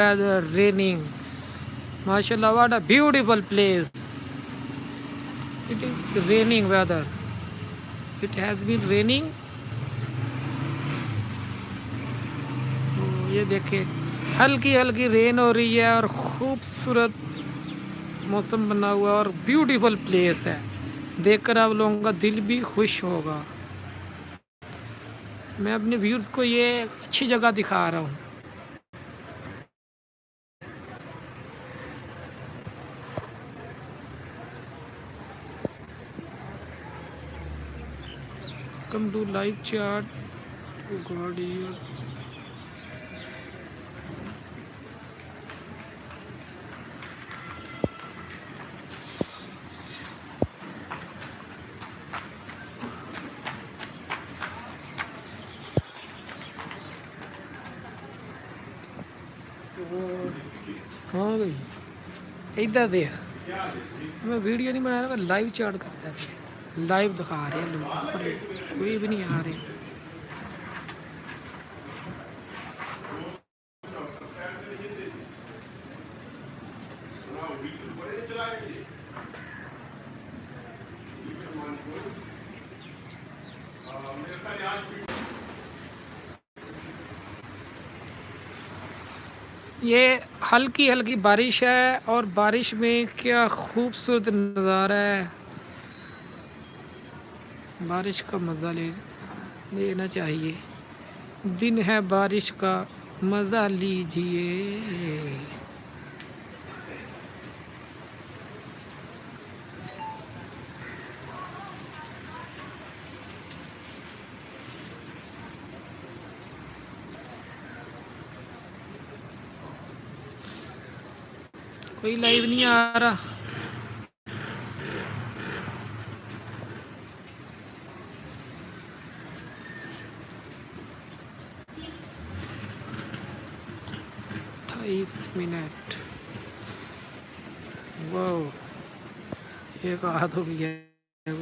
weather raining. Mashallah what a beautiful place. It is raining weather. It has been raining. یہ دیکھیں ہلکی ہلکی رین ہو رہی ہے اور خوبصورت موسم بنا ہوا اور بیوٹیفل پلیس ہے دیکھ کر آپ لوگوں کا دل بھی خوش ہوگا میں اپنے ویورز کو یہ اچھی جگہ دکھا رہا ہوں کم ٹو لائف چارٹ گاڑی ہاں بھائی، ادھر دیکھ۔ میں ویڈیو نہیں بنا رہا، میں لائیو چارٹ کرتا ہے لائیو دکھا رہے ہیں لوگ پر کوئی بھی نہیں آ رہے یہ ہلکی ہلکی بارش ہے اور بارش میں کیا خوبصورت نظارہ ہے۔ بارش کا مزہ لے لینا چاہیے۔ دن ہے بارش کا مزہ لیجیے کوئی لائیو نہیں آ رہا۔ اٹھائیس منٹ واو یہ ہاتھ ہو گیا